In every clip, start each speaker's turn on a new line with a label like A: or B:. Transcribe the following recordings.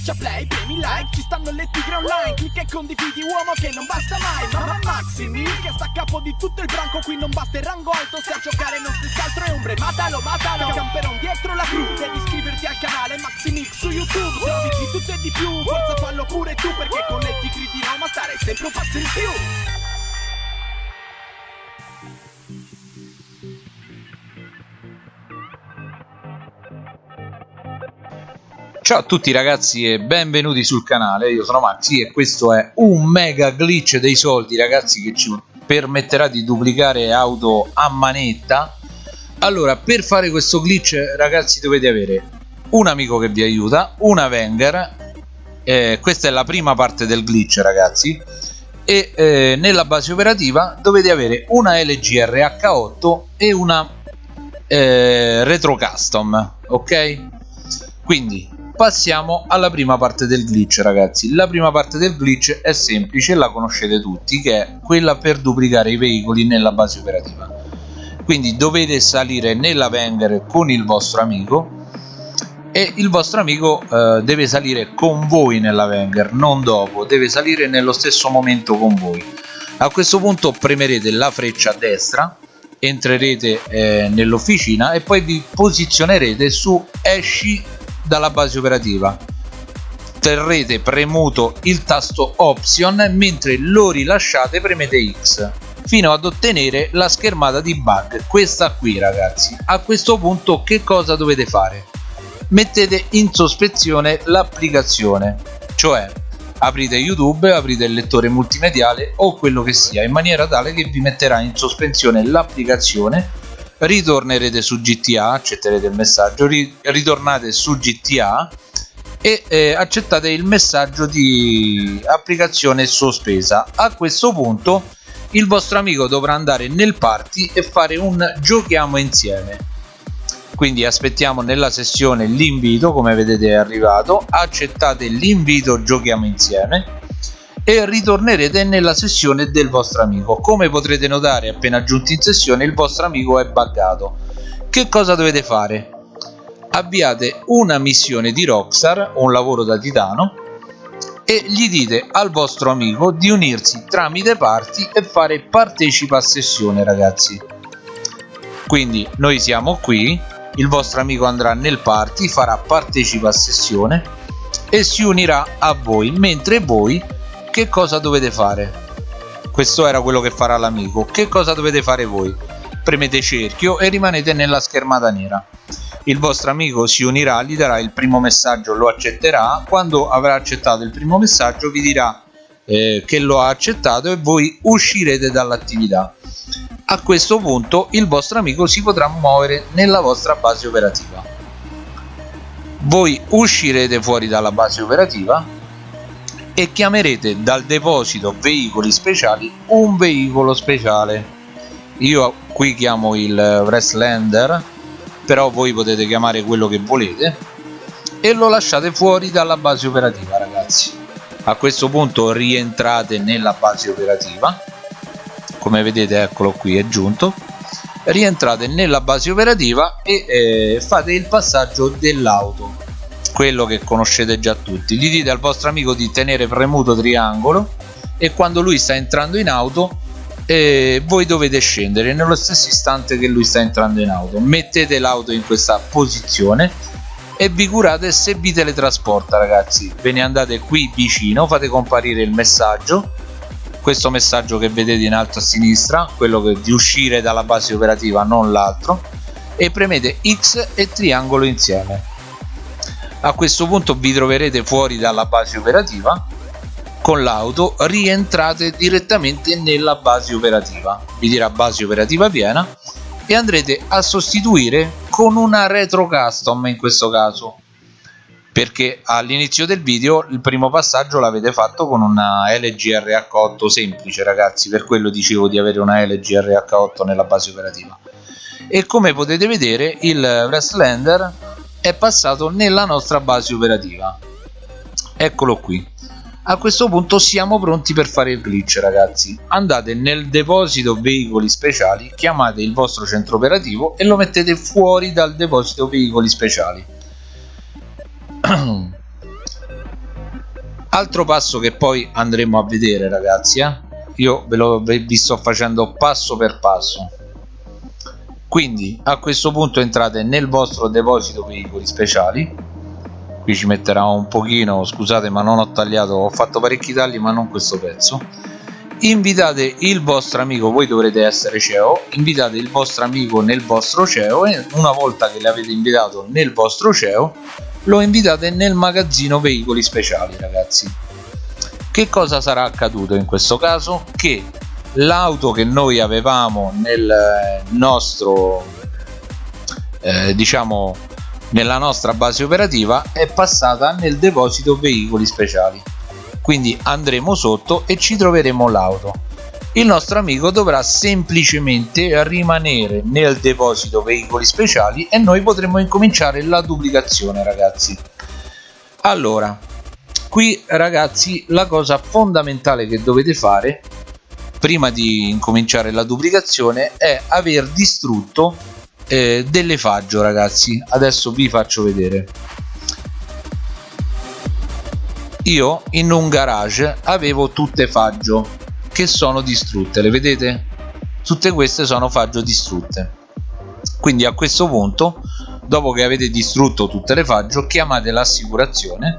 A: Schiaccia play, premi like, ci stanno le tigre online Clicca e condividi uomo che non basta mai Mamma Maximi che sta a capo di tutto il branco Qui non basta il rango alto, se a giocare non si altro è ombre Matalo, matalo, camperon dietro la cru Devi iscriverti al canale Maximix su YouTube Se di tutto e di più, forza fallo pure tu Perché con le tigri di Roma stare sempre un passo in più
B: Ciao a tutti ragazzi e benvenuti sul canale, io sono Maxi e questo è un mega glitch dei soldi ragazzi che ci permetterà di duplicare auto a manetta. Allora per fare questo glitch ragazzi dovete avere un amico che vi aiuta, una Wenger. Eh, questa è la prima parte del glitch ragazzi. E eh, nella base operativa dovete avere una LG RH8 e una eh, Retro Custom ok? Quindi passiamo alla prima parte del glitch ragazzi. La prima parte del glitch è semplice la conoscete tutti che è quella per duplicare i veicoli nella base operativa. Quindi dovete salire nella Wenger con il vostro amico e il vostro amico eh, deve salire con voi nella Wenger non dopo deve salire nello stesso momento con voi. A questo punto premerete la freccia a destra entrerete eh, nell'officina e poi vi posizionerete su esci dalla base operativa. Terrete premuto il tasto option mentre lo rilasciate premete X fino ad ottenere la schermata di bug questa qui ragazzi. A questo punto che cosa dovete fare? Mettete in sospensione l'applicazione cioè aprite youtube aprite il lettore multimediale o quello che sia in maniera tale che vi metterà in sospensione l'applicazione ritornerete su GTA accetterete il messaggio ri ritornate su GTA e eh, accettate il messaggio di applicazione sospesa. A questo punto il vostro amico dovrà andare nel party e fare un giochiamo insieme. Quindi aspettiamo nella sessione l'invito come vedete è arrivato accettate l'invito giochiamo insieme e ritornerete nella sessione del vostro amico. Come potrete notare appena giunti in sessione il vostro amico è buggato. Che cosa dovete fare? Avviate una missione di Rockstar un lavoro da titano e gli dite al vostro amico di unirsi tramite party e fare partecipa a sessione ragazzi. Quindi noi siamo qui il vostro amico andrà nel party farà partecipa a sessione e si unirà a voi mentre voi che cosa dovete fare? Questo era quello che farà l'amico. Che cosa dovete fare voi? Premete cerchio e rimanete nella schermata nera. Il vostro amico si unirà gli darà il primo messaggio lo accetterà. Quando avrà accettato il primo messaggio vi dirà eh, che lo ha accettato e voi uscirete dall'attività. A questo punto il vostro amico si potrà muovere nella vostra base operativa. Voi uscirete fuori dalla base operativa e chiamerete dal deposito veicoli speciali un veicolo speciale. Io qui chiamo il Wrestlander però voi potete chiamare quello che volete e lo lasciate fuori dalla base operativa ragazzi. A questo punto rientrate nella base operativa. Come vedete eccolo qui è giunto. Rientrate nella base operativa e eh, fate il passaggio dell'auto quello che conoscete già tutti. Gli dite al vostro amico di tenere premuto triangolo e quando lui sta entrando in auto eh, voi dovete scendere nello stesso istante che lui sta entrando in auto. Mettete l'auto in questa posizione e vi curate se vi teletrasporta ragazzi. Ve ne andate qui vicino fate comparire il messaggio. Questo messaggio che vedete in alto a sinistra quello che, di uscire dalla base operativa non l'altro. E premete X e triangolo insieme a questo punto vi troverete fuori dalla base operativa. Con l'auto rientrate direttamente nella base operativa. Vi dirà base operativa piena. E andrete a sostituire con una retro custom in questo caso. Perché all'inizio del video il primo passaggio l'avete fatto con una LG RH8 semplice ragazzi. Per quello dicevo di avere una LG RH8 nella base operativa. E come potete vedere il Wrestlander è passato nella nostra base operativa. Eccolo qui. A questo punto siamo pronti per fare il glitch ragazzi. Andate nel deposito veicoli speciali chiamate il vostro centro operativo e lo mettete fuori dal deposito veicoli speciali. Altro passo che poi andremo a vedere ragazzi eh? io ve lo vi sto facendo passo per passo quindi a questo punto entrate nel vostro deposito veicoli speciali. Qui ci metterà un pochino scusate ma non ho tagliato ho fatto parecchi tagli ma non questo pezzo. Invitate il vostro amico voi dovrete essere CEO invitate il vostro amico nel vostro CEO e una volta che l'avete invitato nel vostro CEO lo invitate nel magazzino veicoli speciali ragazzi. Che cosa sarà accaduto in questo caso? Che l'auto che noi avevamo nel nostro eh, diciamo nella nostra base operativa è passata nel deposito veicoli speciali. Quindi andremo sotto e ci troveremo l'auto. Il nostro amico dovrà semplicemente rimanere nel deposito veicoli speciali e noi potremo incominciare la duplicazione ragazzi. Allora qui ragazzi la cosa fondamentale che dovete fare prima di incominciare la duplicazione è aver distrutto eh, delle faggio ragazzi. Adesso vi faccio vedere. Io in un garage avevo tutte faggio che sono distrutte le vedete? Tutte queste sono faggio distrutte. Quindi a questo punto dopo che avete distrutto tutte le faggio chiamate l'assicurazione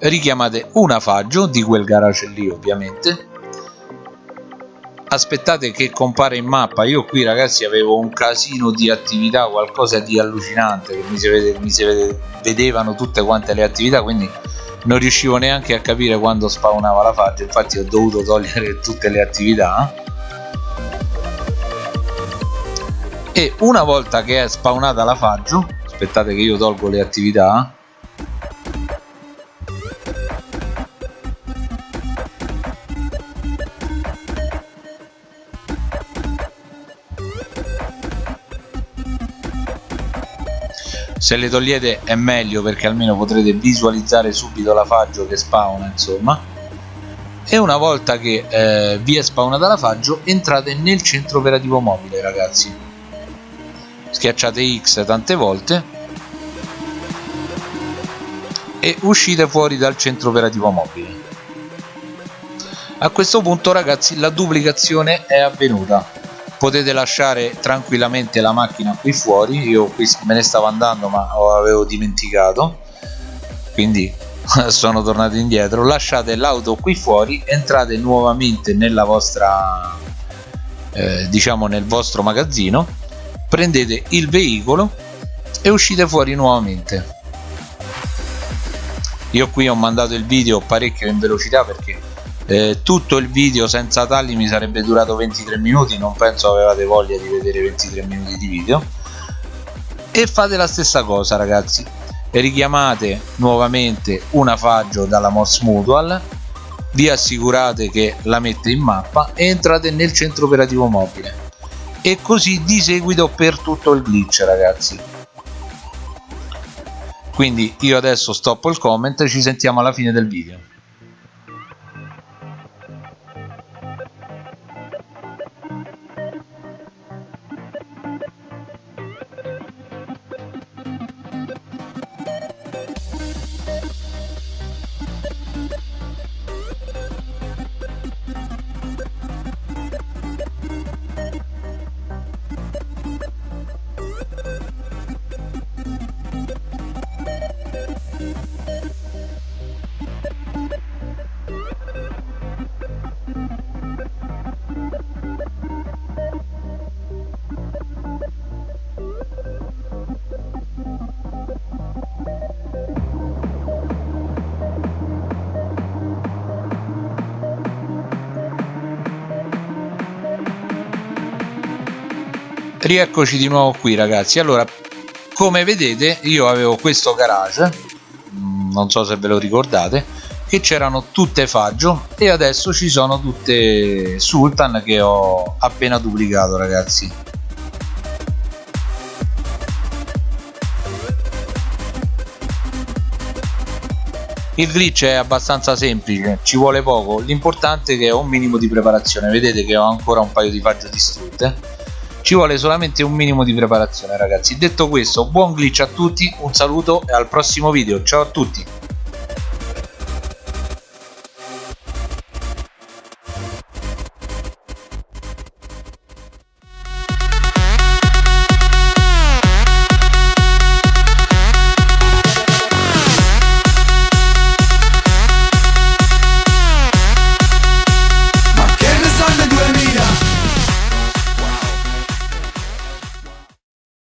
B: richiamate una faggio di quel garage lì ovviamente. Aspettate che compare in mappa. Io qui ragazzi avevo un casino di attività qualcosa di allucinante che mi si, vede, mi si vede, vedevano tutte quante le attività quindi non riuscivo neanche a capire quando spawnava la faggio infatti ho dovuto togliere tutte le attività. E una volta che è spawnata la faggio aspettate che io tolgo le attività se le togliete è meglio perché almeno potrete visualizzare subito la faggio che spawna insomma. E una volta che eh, vi è spawnata la faggio entrate nel centro operativo mobile ragazzi. Schiacciate X tante volte. E uscite fuori dal centro operativo mobile. A questo punto ragazzi la duplicazione è avvenuta potete lasciare tranquillamente la macchina qui fuori. Io qui me ne stavo andando ma avevo dimenticato. Quindi sono tornato indietro. Lasciate l'auto qui fuori entrate nuovamente nella vostra eh, diciamo nel vostro magazzino prendete il veicolo e uscite fuori nuovamente. Io qui ho mandato il video parecchio in velocità perché eh, tutto il video senza tagli mi sarebbe durato 23 minuti non penso avevate voglia di vedere 23 minuti di video. E fate la stessa cosa ragazzi. Richiamate nuovamente una faggio dalla Morse Mutual vi assicurate che la mette in mappa e entrate nel centro operativo mobile. E così di seguito per tutto il glitch ragazzi. Quindi io adesso stoppo il comment ci sentiamo alla fine del video rieccoci di nuovo qui ragazzi. Allora come vedete io avevo questo garage mm, non so se ve lo ricordate che c'erano tutte faggio e adesso ci sono tutte sultan che ho appena duplicato ragazzi. Il glitch è abbastanza semplice ci vuole poco. L'importante è che ho un minimo di preparazione. Vedete che ho ancora un paio di faggio distrutte ci vuole solamente un minimo di preparazione ragazzi. Detto questo buon glitch a tutti un saluto e al prossimo video. Ciao a tutti